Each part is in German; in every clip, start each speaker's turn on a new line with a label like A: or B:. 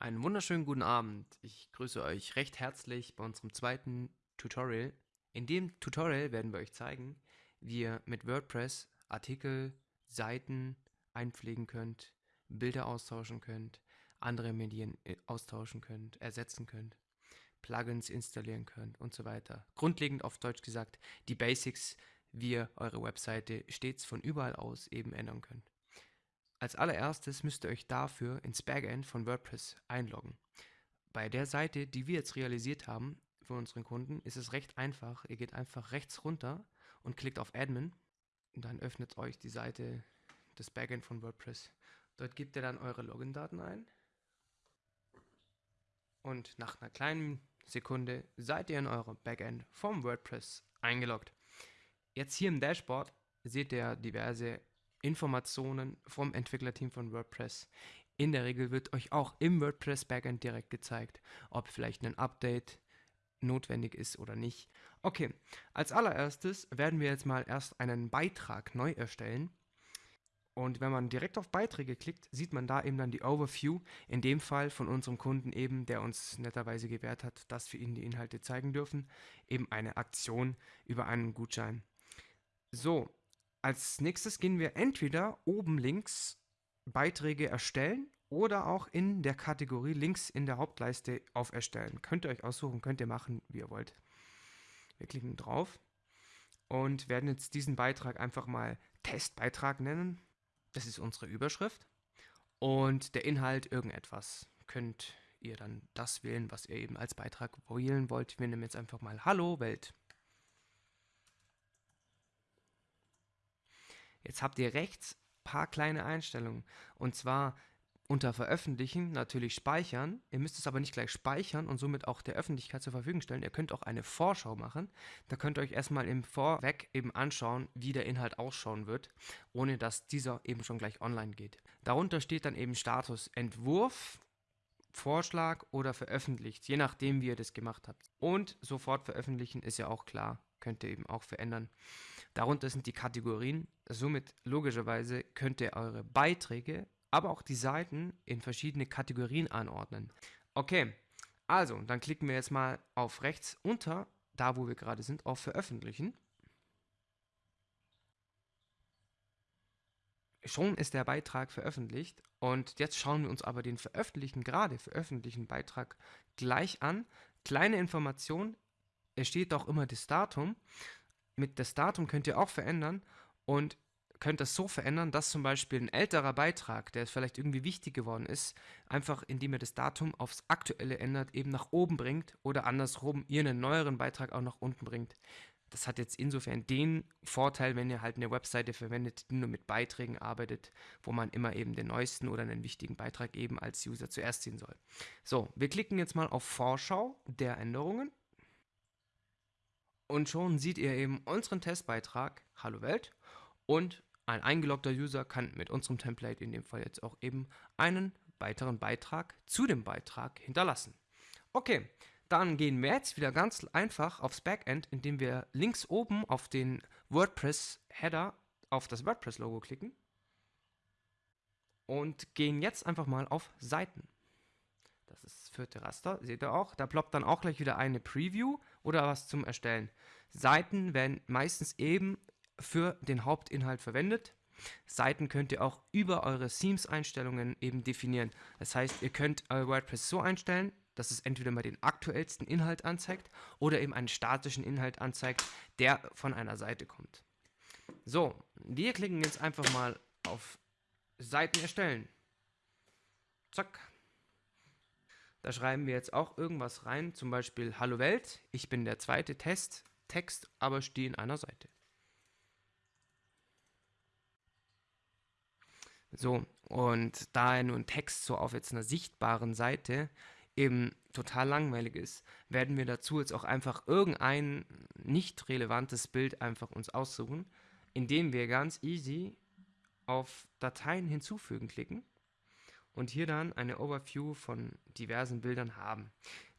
A: Einen wunderschönen guten Abend. Ich grüße euch recht herzlich bei unserem zweiten Tutorial. In dem Tutorial werden wir euch zeigen, wie ihr mit WordPress Artikel, Seiten einpflegen könnt, Bilder austauschen könnt, andere Medien äh, austauschen könnt, ersetzen könnt, Plugins installieren könnt und so weiter. Grundlegend auf Deutsch gesagt, die Basics, wie ihr eure Webseite stets von überall aus eben ändern könnt. Als allererstes müsst ihr euch dafür ins Backend von WordPress einloggen. Bei der Seite, die wir jetzt realisiert haben für unseren Kunden, ist es recht einfach. Ihr geht einfach rechts runter und klickt auf Admin und dann öffnet euch die Seite des Backend von WordPress. Dort gebt ihr dann eure Login-Daten ein und nach einer kleinen Sekunde seid ihr in eurem Backend vom WordPress eingeloggt. Jetzt hier im Dashboard seht ihr diverse Informationen vom Entwicklerteam von WordPress. In der Regel wird euch auch im WordPress Backend direkt gezeigt, ob vielleicht ein Update notwendig ist oder nicht. Okay, als allererstes werden wir jetzt mal erst einen Beitrag neu erstellen. Und wenn man direkt auf Beiträge klickt, sieht man da eben dann die Overview, in dem Fall von unserem Kunden eben, der uns netterweise gewährt hat, dass wir ihnen die Inhalte zeigen dürfen, eben eine Aktion über einen Gutschein. So, als nächstes gehen wir entweder oben links Beiträge erstellen oder auch in der Kategorie links in der Hauptleiste auf Erstellen. Könnt ihr euch aussuchen, könnt ihr machen, wie ihr wollt. Wir klicken drauf und werden jetzt diesen Beitrag einfach mal Testbeitrag nennen. Das ist unsere Überschrift. Und der Inhalt irgendetwas. Könnt ihr dann das wählen, was ihr eben als Beitrag wählen wollt. Wir nehmen jetzt einfach mal Hallo Welt. Jetzt habt ihr rechts ein paar kleine Einstellungen. Und zwar unter Veröffentlichen natürlich speichern. Ihr müsst es aber nicht gleich speichern und somit auch der Öffentlichkeit zur Verfügung stellen. Ihr könnt auch eine Vorschau machen. Da könnt ihr euch erstmal im Vorweg eben anschauen, wie der Inhalt ausschauen wird, ohne dass dieser eben schon gleich online geht. Darunter steht dann eben Status Entwurf, Vorschlag oder veröffentlicht, je nachdem, wie ihr das gemacht habt. Und sofort veröffentlichen ist ja auch klar könnt ihr eben auch verändern. Darunter sind die Kategorien. Somit logischerweise könnt ihr eure Beiträge, aber auch die Seiten in verschiedene Kategorien anordnen. Okay, also dann klicken wir jetzt mal auf rechts unter, da wo wir gerade sind, auf Veröffentlichen. Schon ist der Beitrag veröffentlicht und jetzt schauen wir uns aber den veröffentlichten, gerade veröffentlichten Beitrag gleich an. Kleine Information, es steht auch immer das Datum. Mit das Datum könnt ihr auch verändern und könnt das so verändern, dass zum Beispiel ein älterer Beitrag, der vielleicht irgendwie wichtig geworden ist, einfach indem ihr das Datum aufs aktuelle ändert, eben nach oben bringt oder andersrum ihr einen neueren Beitrag auch nach unten bringt. Das hat jetzt insofern den Vorteil, wenn ihr halt eine Webseite verwendet, die nur mit Beiträgen arbeitet, wo man immer eben den neuesten oder einen wichtigen Beitrag eben als User zuerst sehen soll. So, wir klicken jetzt mal auf Vorschau der Änderungen und schon seht ihr eben unseren Testbeitrag Hallo Welt und ein eingeloggter User kann mit unserem Template in dem Fall jetzt auch eben einen weiteren Beitrag zu dem Beitrag hinterlassen. Okay, dann gehen wir jetzt wieder ganz einfach aufs Backend, indem wir links oben auf den WordPress-Header auf das WordPress-Logo klicken und gehen jetzt einfach mal auf Seiten. Das ist das vierte Raster, seht ihr auch. Da ploppt dann auch gleich wieder eine Preview oder was zum Erstellen. Seiten werden meistens eben für den Hauptinhalt verwendet. Seiten könnt ihr auch über eure Themes-Einstellungen eben definieren. Das heißt, ihr könnt euer WordPress so einstellen, dass es entweder mal den aktuellsten Inhalt anzeigt oder eben einen statischen Inhalt anzeigt, der von einer Seite kommt. So, wir klicken jetzt einfach mal auf Seiten erstellen. Zack. Da schreiben wir jetzt auch irgendwas rein, zum Beispiel Hallo Welt, ich bin der zweite Test, Text aber stehe in einer Seite. So, und da nun Text so auf jetzt einer sichtbaren Seite eben total langweilig ist, werden wir dazu jetzt auch einfach irgendein nicht relevantes Bild einfach uns aussuchen, indem wir ganz easy auf Dateien hinzufügen klicken und hier dann eine Overview von diversen Bildern haben.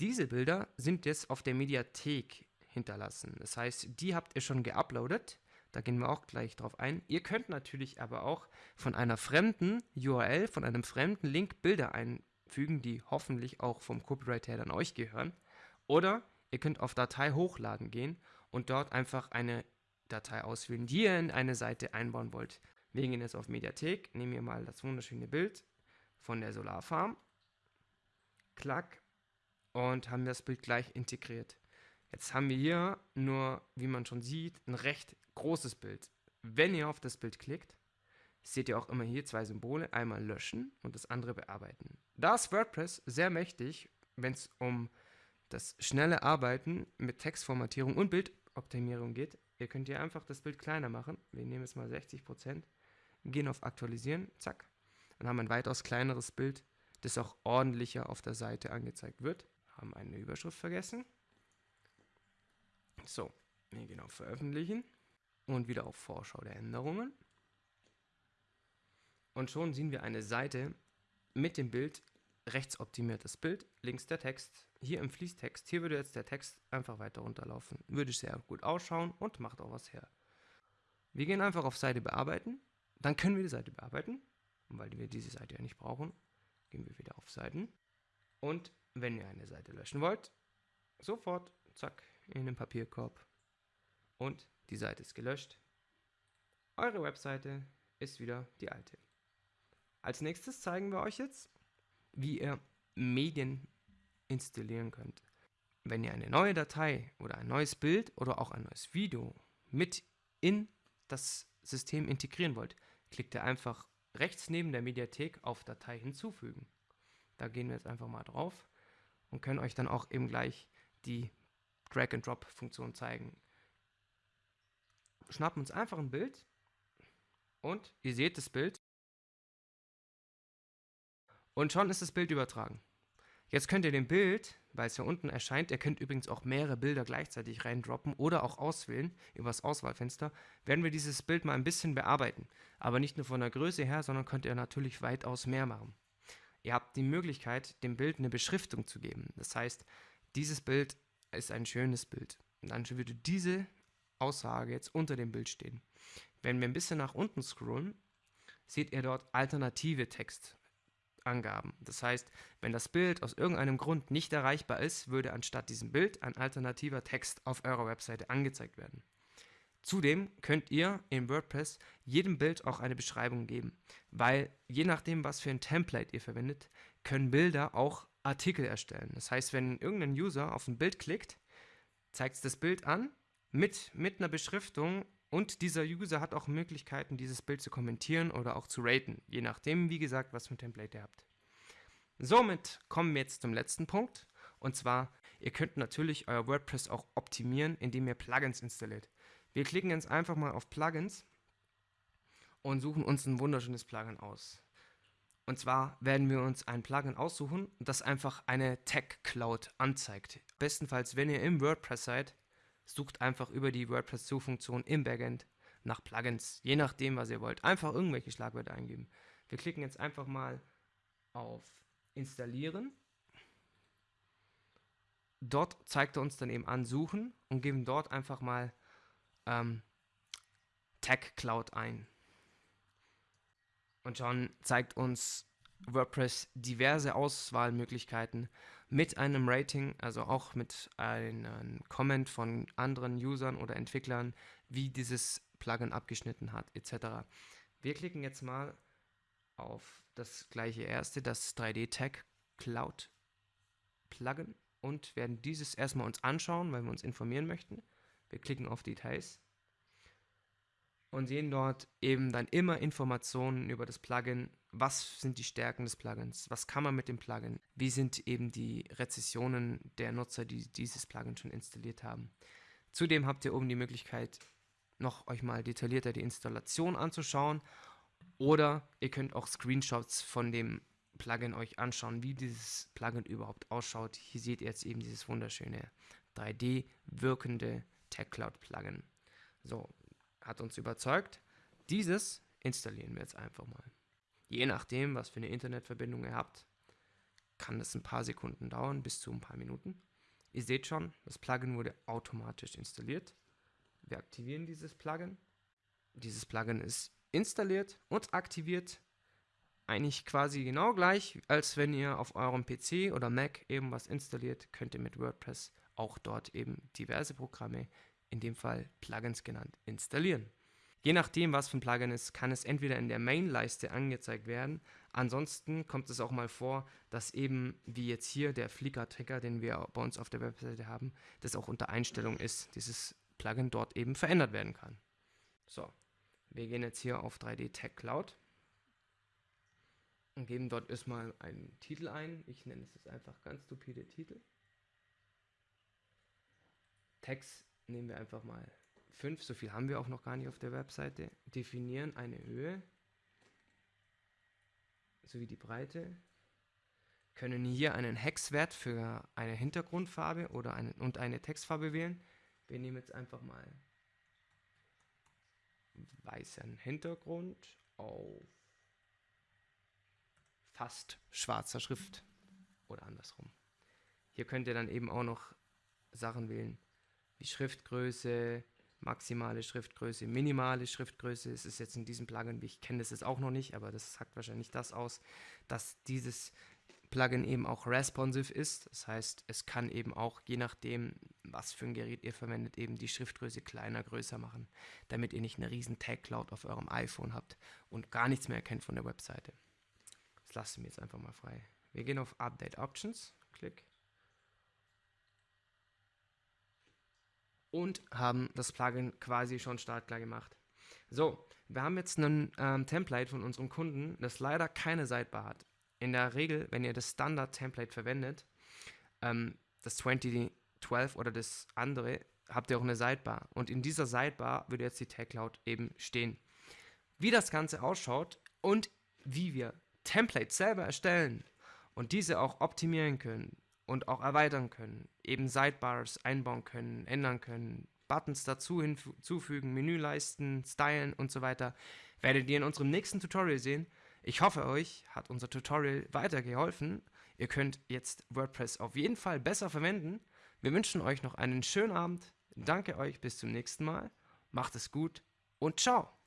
A: Diese Bilder sind jetzt auf der Mediathek hinterlassen. Das heißt, die habt ihr schon geuploadet. Da gehen wir auch gleich drauf ein. Ihr könnt natürlich aber auch von einer fremden URL, von einem fremden Link Bilder ein fügen, die hoffentlich auch vom Copyright her dann euch gehören. Oder ihr könnt auf Datei hochladen gehen und dort einfach eine Datei auswählen, die ihr in eine Seite einbauen wollt. Wir gehen jetzt auf Mediathek, nehmen wir mal das wunderschöne Bild von der Solarfarm, klack und haben das Bild gleich integriert. Jetzt haben wir hier nur, wie man schon sieht, ein recht großes Bild. Wenn ihr auf das Bild klickt, seht ihr auch immer hier zwei Symbole, einmal löschen und das andere bearbeiten. Da ist WordPress sehr mächtig, wenn es um das schnelle Arbeiten mit Textformatierung und Bildoptimierung geht. Ihr könnt hier einfach das Bild kleiner machen. Wir nehmen jetzt mal 60%, gehen auf Aktualisieren, zack. Dann haben wir ein weitaus kleineres Bild, das auch ordentlicher auf der Seite angezeigt wird. Haben eine Überschrift vergessen. So, wir gehen auf Veröffentlichen und wieder auf Vorschau der Änderungen. Und schon sehen wir eine Seite mit dem Bild, rechts optimiertes Bild, links der Text, hier im Fließtext, hier würde jetzt der Text einfach weiter runterlaufen. Würde sehr gut ausschauen und macht auch was her. Wir gehen einfach auf Seite bearbeiten, dann können wir die Seite bearbeiten, weil wir diese Seite ja nicht brauchen, gehen wir wieder auf Seiten. Und wenn ihr eine Seite löschen wollt, sofort, zack, in den Papierkorb und die Seite ist gelöscht. Eure Webseite ist wieder die alte. Als nächstes zeigen wir euch jetzt, wie ihr Medien installieren könnt. Wenn ihr eine neue Datei oder ein neues Bild oder auch ein neues Video mit in das System integrieren wollt, klickt ihr einfach rechts neben der Mediathek auf Datei hinzufügen. Da gehen wir jetzt einfach mal drauf und können euch dann auch eben gleich die Drag-and-Drop-Funktion zeigen. Schnappen uns einfach ein Bild und ihr seht das Bild und schon ist das Bild übertragen. Jetzt könnt ihr dem Bild, weil es hier unten erscheint, ihr könnt übrigens auch mehrere Bilder gleichzeitig reindroppen oder auch auswählen über das Auswahlfenster, werden wir dieses Bild mal ein bisschen bearbeiten. Aber nicht nur von der Größe her, sondern könnt ihr natürlich weitaus mehr machen. Ihr habt die Möglichkeit, dem Bild eine Beschriftung zu geben. Das heißt, dieses Bild ist ein schönes Bild. Und dann würde diese Aussage jetzt unter dem Bild stehen. Wenn wir ein bisschen nach unten scrollen, seht ihr dort alternative Text. Angaben. Das heißt, wenn das Bild aus irgendeinem Grund nicht erreichbar ist, würde anstatt diesem Bild ein alternativer Text auf eurer Webseite angezeigt werden. Zudem könnt ihr in WordPress jedem Bild auch eine Beschreibung geben, weil je nachdem, was für ein Template ihr verwendet, können Bilder auch Artikel erstellen. Das heißt, wenn irgendein User auf ein Bild klickt, zeigt es das Bild an mit, mit einer Beschriftung und dieser User hat auch Möglichkeiten, dieses Bild zu kommentieren oder auch zu raten, je nachdem, wie gesagt, was für ein Template ihr habt. Somit kommen wir jetzt zum letzten Punkt. Und zwar, ihr könnt natürlich euer WordPress auch optimieren, indem ihr Plugins installiert. Wir klicken jetzt einfach mal auf Plugins und suchen uns ein wunderschönes Plugin aus. Und zwar werden wir uns ein Plugin aussuchen, das einfach eine Tech Cloud anzeigt. Bestenfalls, wenn ihr im WordPress seid, sucht einfach über die WordPress-Suchfunktion im Backend nach Plugins, je nachdem, was ihr wollt. Einfach irgendwelche Schlagwörter eingeben. Wir klicken jetzt einfach mal auf Installieren. Dort zeigt er uns dann eben an Suchen und geben dort einfach mal ähm, Tag Cloud ein. Und schon zeigt uns WordPress diverse Auswahlmöglichkeiten mit einem Rating, also auch mit einem Comment von anderen Usern oder Entwicklern, wie dieses Plugin abgeschnitten hat, etc. Wir klicken jetzt mal auf das gleiche erste, das 3D-Tag Cloud Plugin und werden dieses erstmal uns anschauen, weil wir uns informieren möchten. Wir klicken auf Details und sehen dort eben dann immer Informationen über das Plugin. Was sind die Stärken des Plugins? Was kann man mit dem Plugin? Wie sind eben die Rezessionen der Nutzer, die dieses Plugin schon installiert haben? Zudem habt ihr oben die Möglichkeit, noch euch mal detaillierter die Installation anzuschauen oder ihr könnt auch Screenshots von dem Plugin euch anschauen, wie dieses Plugin überhaupt ausschaut. Hier seht ihr jetzt eben dieses wunderschöne 3D wirkende TechCloud Plugin. So, hat uns überzeugt. Dieses installieren wir jetzt einfach mal. Je nachdem, was für eine Internetverbindung ihr habt, kann das ein paar Sekunden dauern, bis zu ein paar Minuten. Ihr seht schon, das Plugin wurde automatisch installiert. Wir aktivieren dieses Plugin. Dieses Plugin ist installiert und aktiviert. eigentlich quasi genau gleich, als wenn ihr auf eurem PC oder Mac eben was installiert, könnt ihr mit WordPress auch dort eben diverse Programme, in dem Fall Plugins genannt, installieren. Je nachdem, was für ein Plugin ist, kann es entweder in der Main-Leiste angezeigt werden. Ansonsten kommt es auch mal vor, dass eben, wie jetzt hier der Flickr-Trigger, den wir bei uns auf der Webseite haben, das auch unter Einstellung ist, dieses Plugin dort eben verändert werden kann. So, wir gehen jetzt hier auf 3D Tech Cloud und geben dort erstmal einen Titel ein. Ich nenne es jetzt einfach ganz stupide Titel. Text nehmen wir einfach mal 5, so viel haben wir auch noch gar nicht auf der Webseite. Definieren eine Höhe sowie die Breite. Können hier einen Hexwert für eine Hintergrundfarbe oder eine, und eine Textfarbe wählen. Wir nehmen jetzt einfach mal weißen Hintergrund auf fast schwarzer Schrift oder andersrum. Hier könnt ihr dann eben auch noch Sachen wählen wie Schriftgröße, maximale Schriftgröße, minimale Schriftgröße. Es ist jetzt in diesem Plugin, wie ich kenne das jetzt auch noch nicht, aber das sagt wahrscheinlich das aus, dass dieses Plugin eben auch responsive ist. Das heißt, es kann eben auch, je nachdem, was für ein Gerät ihr verwendet, eben die Schriftgröße kleiner, größer machen, damit ihr nicht eine riesen Tag Cloud auf eurem iPhone habt und gar nichts mehr erkennt von der Webseite. Das lassen wir jetzt einfach mal frei. Wir gehen auf Update Options, Klick. Und haben das Plugin quasi schon startklar gemacht. So, wir haben jetzt ein ähm, Template von unserem Kunden, das leider keine Sidebar hat. In der Regel, wenn ihr das Standard-Template verwendet, ähm, das 2012 oder das andere, habt ihr auch eine Sidebar. Und in dieser Sidebar würde jetzt die Tag Cloud eben stehen. Wie das Ganze ausschaut und wie wir Templates selber erstellen und diese auch optimieren können und auch erweitern können, eben Sidebars einbauen können, ändern können, Buttons dazu hinzufügen, Menüleisten, stylen und so weiter, werdet ihr in unserem nächsten Tutorial sehen. Ich hoffe, euch hat unser Tutorial weitergeholfen. Ihr könnt jetzt WordPress auf jeden Fall besser verwenden. Wir wünschen euch noch einen schönen Abend. Danke euch, bis zum nächsten Mal. Macht es gut und ciao.